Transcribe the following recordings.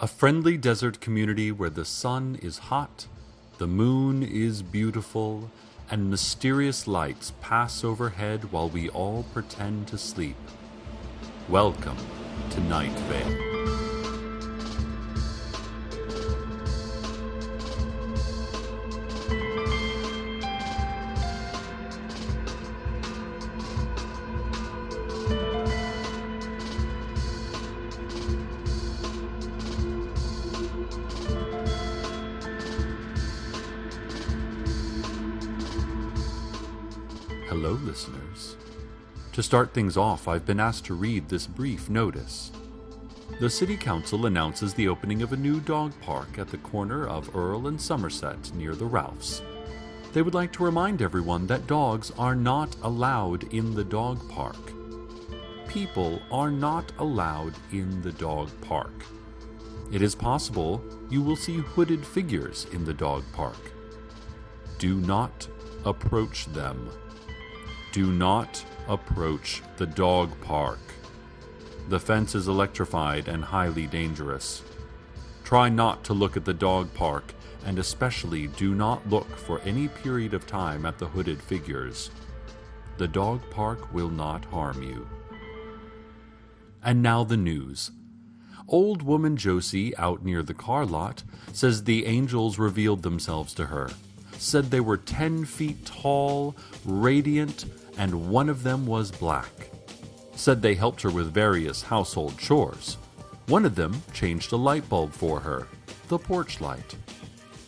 A friendly desert community where the sun is hot, the moon is beautiful, and mysterious lights pass overhead while we all pretend to sleep. Welcome to Night Vale. Listeners. To start things off, I've been asked to read this brief notice. The City Council announces the opening of a new dog park at the corner of Earl and Somerset near the Ralphs. They would like to remind everyone that dogs are not allowed in the dog park. People are not allowed in the dog park. It is possible you will see hooded figures in the dog park. Do not approach them. Do not approach the dog park. The fence is electrified and highly dangerous. Try not to look at the dog park, and especially do not look for any period of time at the hooded figures. The dog park will not harm you. And now the news. Old woman Josie, out near the car lot, says the angels revealed themselves to her. Said they were ten feet tall, radiant, and one of them was black. Said they helped her with various household chores. One of them changed a light bulb for her, the porch light.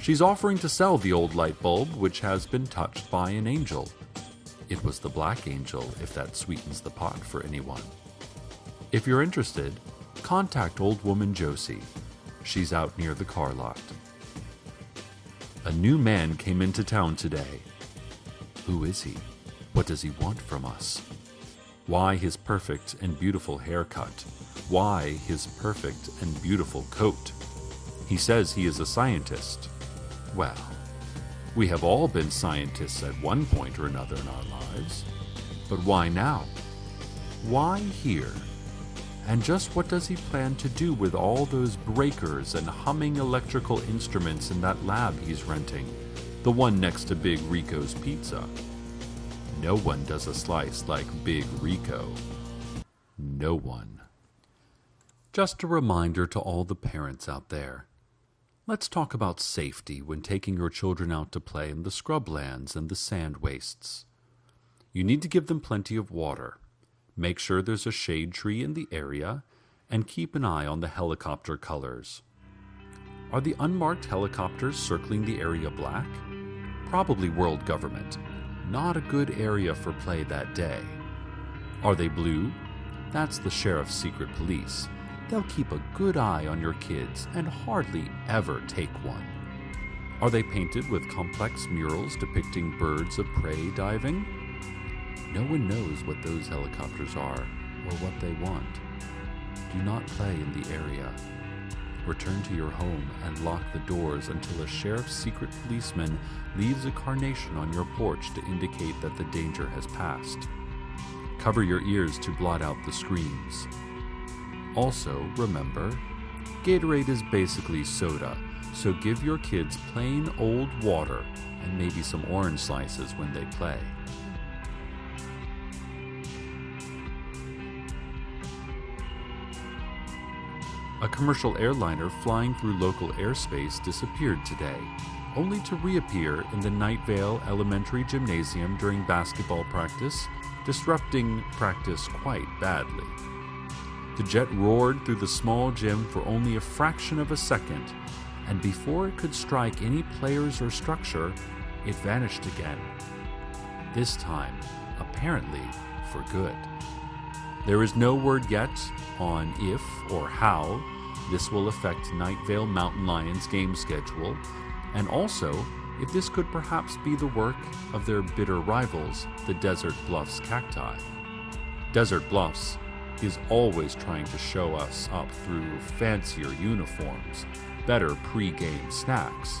She's offering to sell the old light bulb, which has been touched by an angel. It was the black angel, if that sweetens the pot for anyone. If you're interested, contact Old Woman Josie. She's out near the car lot. A new man came into town today. Who is he? What does he want from us? Why his perfect and beautiful haircut? Why his perfect and beautiful coat? He says he is a scientist. Well, we have all been scientists at one point or another in our lives. But why now? Why here? And just what does he plan to do with all those breakers and humming electrical instruments in that lab he's renting? The one next to Big Rico's Pizza. No one does a slice like Big Rico. No one. Just a reminder to all the parents out there. Let's talk about safety when taking your children out to play in the scrublands and the sand wastes. You need to give them plenty of water. Make sure there's a shade tree in the area, and keep an eye on the helicopter colors. Are the unmarked helicopters circling the area black? Probably world government. Not a good area for play that day. Are they blue? That's the sheriff's secret police. They'll keep a good eye on your kids and hardly ever take one. Are they painted with complex murals depicting birds of prey diving? No one knows what those helicopters are or what they want. Do not play in the area. Return to your home and lock the doors until a sheriff's secret policeman leaves a carnation on your porch to indicate that the danger has passed. Cover your ears to blot out the screams. Also, remember, Gatorade is basically soda, so give your kids plain old water and maybe some orange slices when they play. A commercial airliner flying through local airspace disappeared today, only to reappear in the Night Vale Elementary Gymnasium during basketball practice, disrupting practice quite badly. The jet roared through the small gym for only a fraction of a second, and before it could strike any players or structure, it vanished again. This time, apparently, for good. There is no word yet on if or how this will affect Night Vale Mountain Lions' game schedule, and also if this could perhaps be the work of their bitter rivals, the Desert Bluffs Cacti. Desert Bluffs is always trying to show us up through fancier uniforms, better pre-game snacks,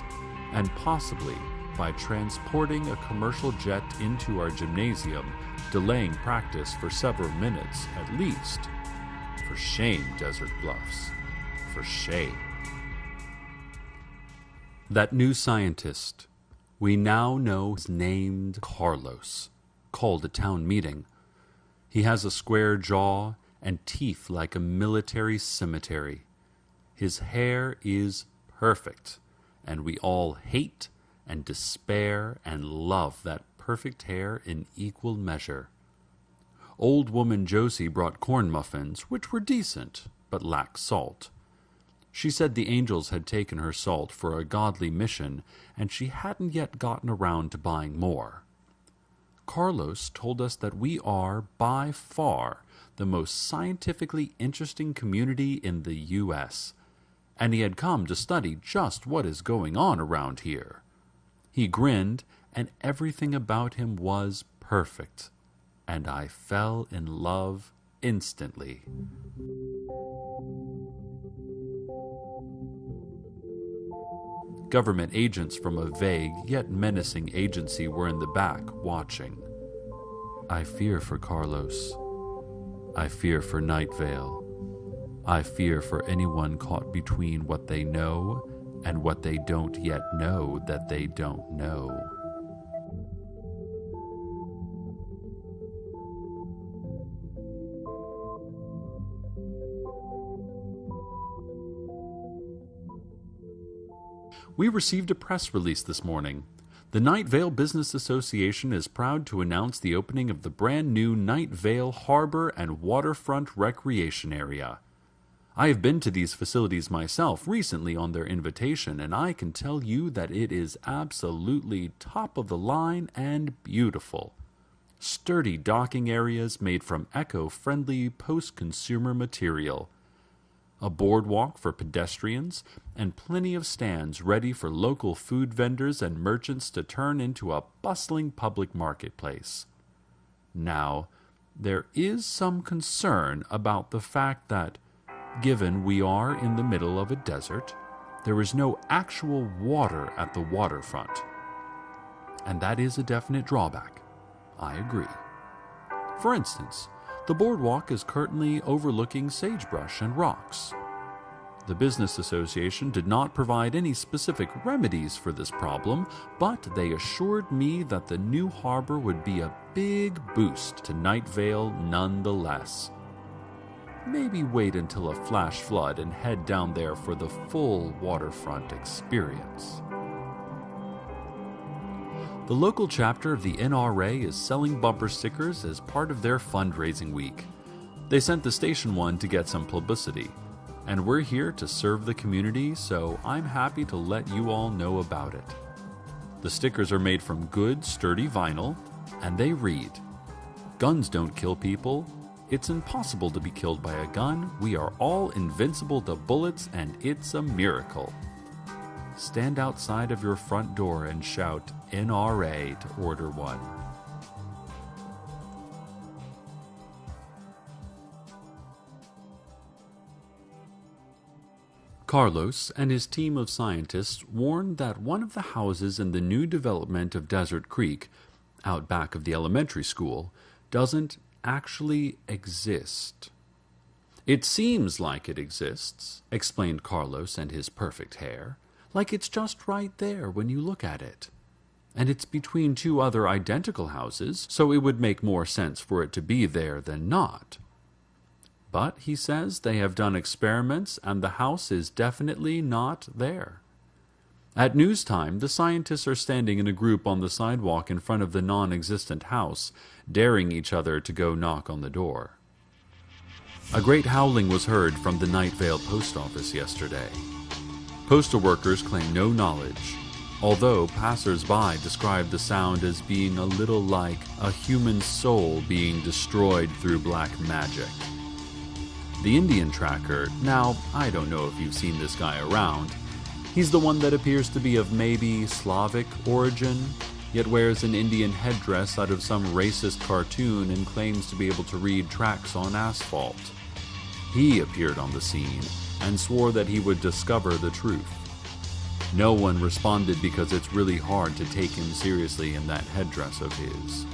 and possibly by transporting a commercial jet into our gymnasium, delaying practice for several minutes at least. For shame, Desert Bluffs. For shame. That new scientist, we now know is named Carlos, called a town meeting. He has a square jaw and teeth like a military cemetery. His hair is perfect, and we all hate and despair and love that perfect hair in equal measure. Old woman Josie brought corn muffins, which were decent, but lacked salt. She said the angels had taken her salt for a godly mission, and she hadn't yet gotten around to buying more. Carlos told us that we are, by far, the most scientifically interesting community in the U.S., and he had come to study just what is going on around here. He grinned, and everything about him was perfect, and I fell in love instantly. Government agents from a vague yet menacing agency were in the back watching. I fear for Carlos. I fear for Night Vale. I fear for anyone caught between what they know and what they don't yet know that they don't know. We received a press release this morning. The Night Vale Business Association is proud to announce the opening of the brand new Night Vale Harbor and Waterfront Recreation Area. I have been to these facilities myself recently on their invitation, and I can tell you that it is absolutely top of the line and beautiful. Sturdy docking areas made from eco friendly post consumer material a boardwalk for pedestrians, and plenty of stands ready for local food vendors and merchants to turn into a bustling public marketplace. Now, there is some concern about the fact that, given we are in the middle of a desert, there is no actual water at the waterfront. And that is a definite drawback. I agree. For instance, the boardwalk is currently overlooking sagebrush and rocks. The Business Association did not provide any specific remedies for this problem, but they assured me that the new harbor would be a big boost to Night Vale nonetheless. Maybe wait until a flash flood and head down there for the full waterfront experience. The local chapter of the NRA is selling bumper stickers as part of their fundraising week. They sent the station one to get some publicity, and we're here to serve the community, so I'm happy to let you all know about it. The stickers are made from good, sturdy vinyl, and they read Guns don't kill people. It's impossible to be killed by a gun. We are all invincible to bullets, and it's a miracle stand outside of your front door and shout NRA to order one. Carlos and his team of scientists warned that one of the houses in the new development of Desert Creek, out back of the elementary school, doesn't actually exist. It seems like it exists, explained Carlos and his perfect hair like it's just right there when you look at it. And it's between two other identical houses, so it would make more sense for it to be there than not. But, he says, they have done experiments and the house is definitely not there. At news time, the scientists are standing in a group on the sidewalk in front of the non existent house, daring each other to go knock on the door. A great howling was heard from the Night Vale post office yesterday. Postal workers claim no knowledge, although passers-by describe the sound as being a little like a human soul being destroyed through black magic. The Indian tracker, now, I don't know if you've seen this guy around. He's the one that appears to be of maybe Slavic origin, yet wears an Indian headdress out of some racist cartoon and claims to be able to read tracks on asphalt. He appeared on the scene and swore that he would discover the truth. No one responded because it's really hard to take him seriously in that headdress of his.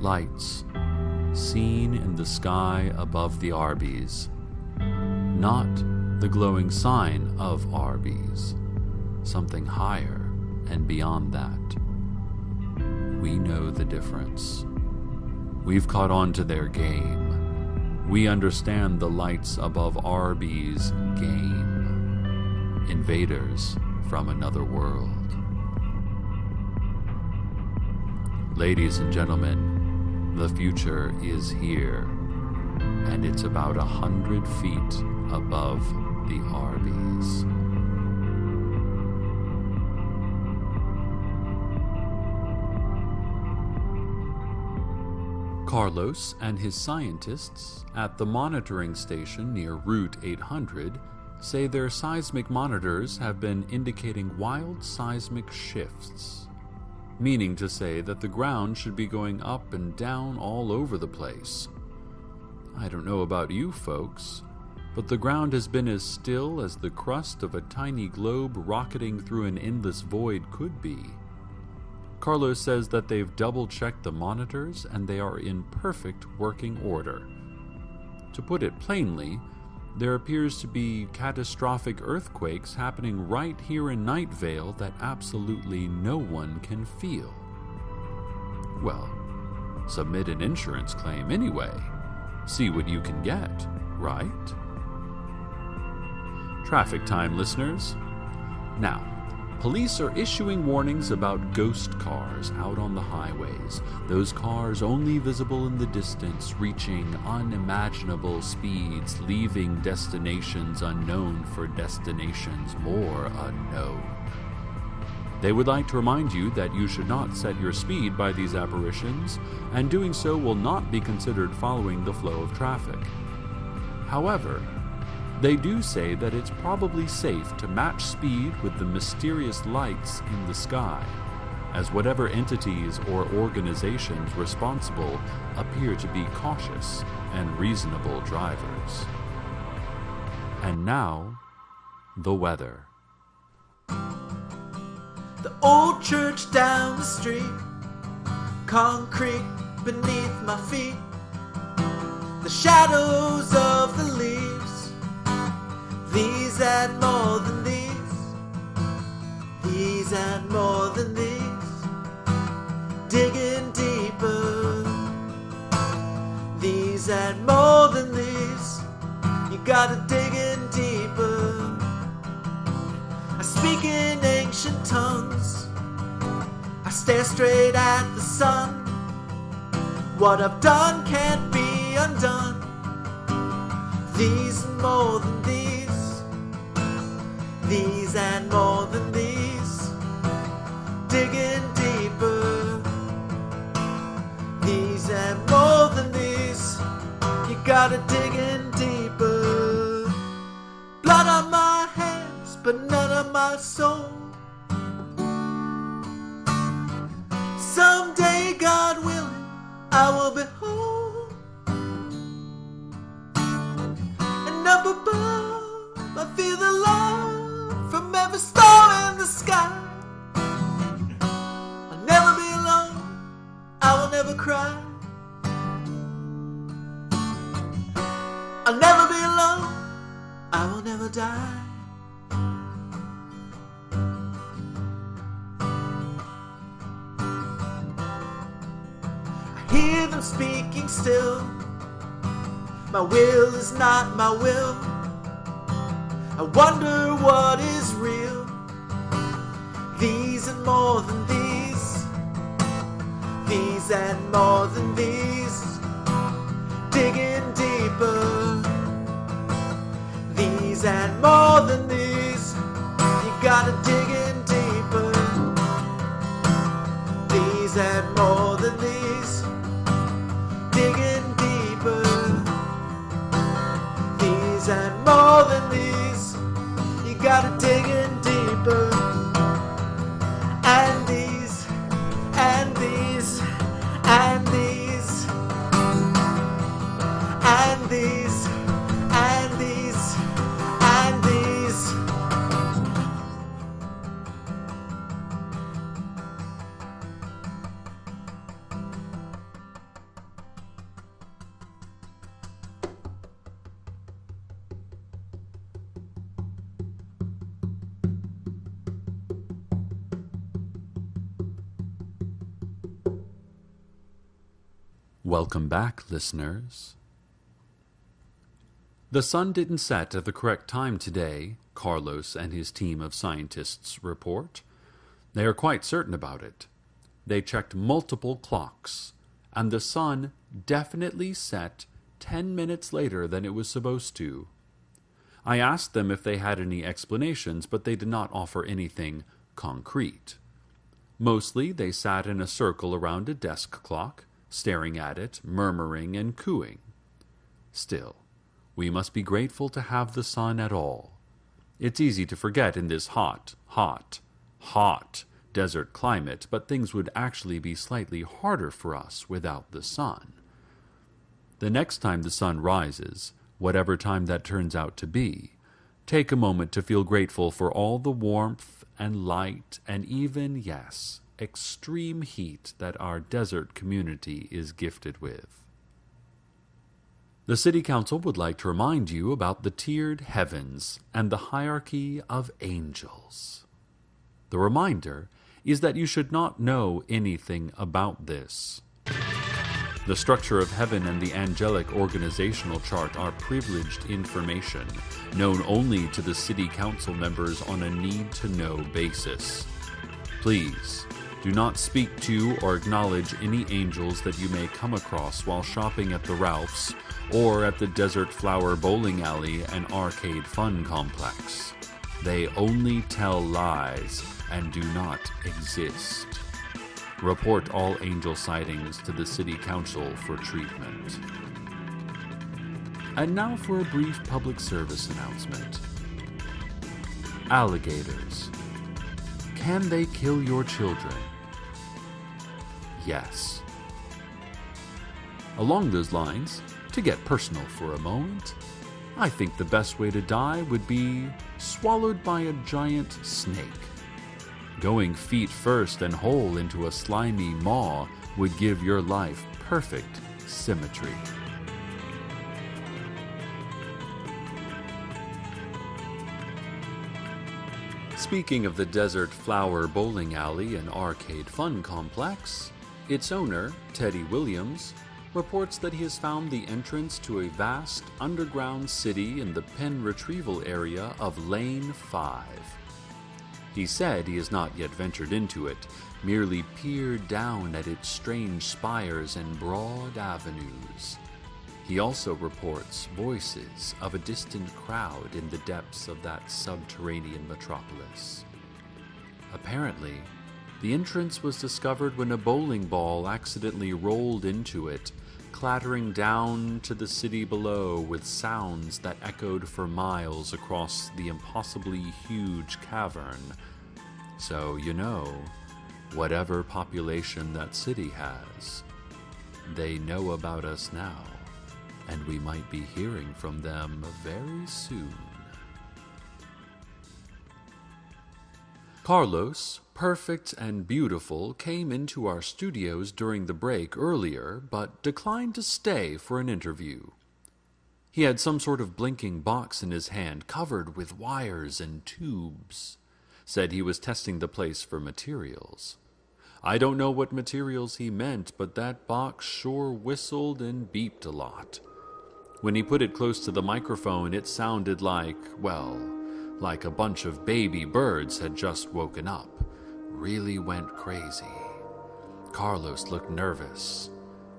Lights seen in the sky above the Arby's. not the glowing sign of Arby's, something higher and beyond that. We know the difference. We've caught on to their game. We understand the lights above Arby's game. Invaders from another world. Ladies and gentlemen, the future is here, and it's about a hundred feet above the Arby's. Carlos and his scientists at the monitoring station near Route 800 say their seismic monitors have been indicating wild seismic shifts, meaning to say that the ground should be going up and down all over the place. I don't know about you folks, but the ground has been as still as the crust of a tiny globe rocketing through an endless void could be. Carlos says that they've double checked the monitors and they are in perfect working order. To put it plainly, there appears to be catastrophic earthquakes happening right here in Night Vale that absolutely no one can feel. Well, submit an insurance claim anyway. See what you can get, right? Traffic time, listeners. Now, Police are issuing warnings about ghost cars out on the highways. Those cars only visible in the distance, reaching unimaginable speeds, leaving destinations unknown for destinations more unknown. They would like to remind you that you should not set your speed by these apparitions, and doing so will not be considered following the flow of traffic. However, they do say that it's probably safe to match speed with the mysterious lights in the sky, as whatever entities or organizations responsible appear to be cautious and reasonable drivers. And now, the weather. The old church down the street, concrete beneath my feet, the shadows of the leaves these and more than these. These and more than these. Digging deeper. These and more than these. You gotta dig in deeper. I speak in ancient tongues. I stare straight at the sun. What I've done can't be undone. These and more than these these and more than these, digging deeper. These and more than these, you gotta dig in deeper. Blood on my hands, but none of my soul. Someday, God willing, I will be sky. I'll never be alone, I will never cry. I'll never be alone, I will never die. I hear them speaking still. My will is not my will. I wonder what is real. More than these. These and more than these. Digging deeper. These and more than these. You gotta dig in Welcome back, listeners. The sun didn't set at the correct time today, Carlos and his team of scientists report. They are quite certain about it. They checked multiple clocks, and the sun definitely set ten minutes later than it was supposed to. I asked them if they had any explanations, but they did not offer anything concrete. Mostly they sat in a circle around a desk clock, staring at it, murmuring and cooing. Still, we must be grateful to have the sun at all. It's easy to forget in this hot, hot, hot desert climate, but things would actually be slightly harder for us without the sun. The next time the sun rises, whatever time that turns out to be, take a moment to feel grateful for all the warmth and light and even, yes, extreme heat that our desert community is gifted with. The City Council would like to remind you about the tiered heavens and the hierarchy of angels. The reminder is that you should not know anything about this. The structure of heaven and the angelic organizational chart are privileged information, known only to the City Council members on a need to know basis. Please, do not speak to or acknowledge any angels that you may come across while shopping at the Ralphs or at the Desert Flower Bowling Alley and Arcade Fun Complex. They only tell lies and do not exist. Report all angel sightings to the City Council for treatment. And now for a brief public service announcement. Alligators. Can they kill your children? Yes. Along those lines, to get personal for a moment, I think the best way to die would be swallowed by a giant snake. Going feet first and whole into a slimy maw would give your life perfect symmetry. Speaking of the Desert Flower Bowling Alley and Arcade Fun Complex, its owner, Teddy Williams, reports that he has found the entrance to a vast underground city in the pen retrieval area of Lane 5. He said he has not yet ventured into it, merely peered down at its strange spires and broad avenues. He also reports voices of a distant crowd in the depths of that subterranean metropolis. Apparently, the entrance was discovered when a bowling ball accidentally rolled into it, clattering down to the city below with sounds that echoed for miles across the impossibly huge cavern. So, you know, whatever population that city has, they know about us now, and we might be hearing from them very soon. Carlos, perfect and beautiful, came into our studios during the break earlier, but declined to stay for an interview. He had some sort of blinking box in his hand covered with wires and tubes. Said he was testing the place for materials. I don't know what materials he meant, but that box sure whistled and beeped a lot. When he put it close to the microphone, it sounded like, well, like a bunch of baby birds had just woken up. Really went crazy. Carlos looked nervous.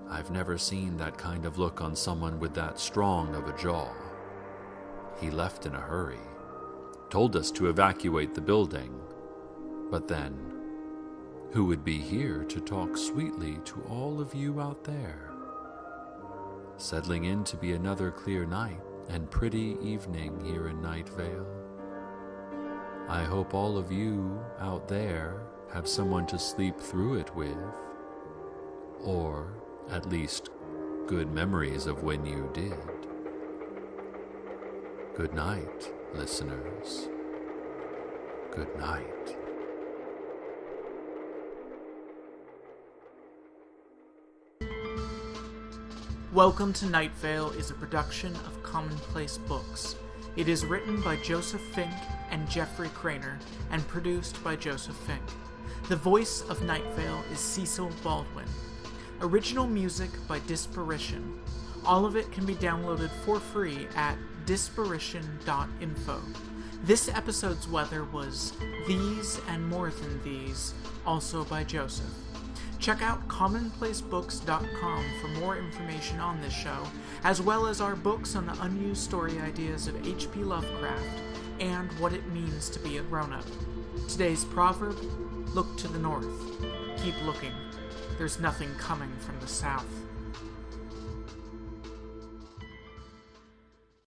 I've never seen that kind of look on someone with that strong of a jaw. He left in a hurry, told us to evacuate the building, but then, who would be here to talk sweetly to all of you out there? Settling in to be another clear night and pretty evening here in Night Vale. I hope all of you out there have someone to sleep through it with, or at least good memories of when you did. Good night, listeners. Good night. Welcome to Night Vale is a production of Commonplace Books. It is written by Joseph Fink and Jeffrey Cranor and produced by Joseph Fink. The voice of Night Vale is Cecil Baldwin. Original music by Disparition. All of it can be downloaded for free at disparition.info. This episode's weather was These and More Than These, also by Joseph. Check out commonplacebooks.com for more information on this show, as well as our books on the unused story ideas of H.P. Lovecraft and what it means to be a grown up. Today's proverb look to the north. Keep looking. There's nothing coming from the south.